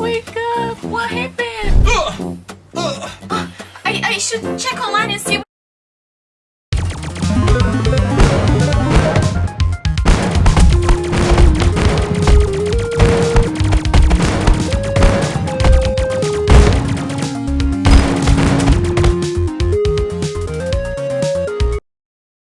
Wake up! What happened? Uh, uh. I, I should check online and see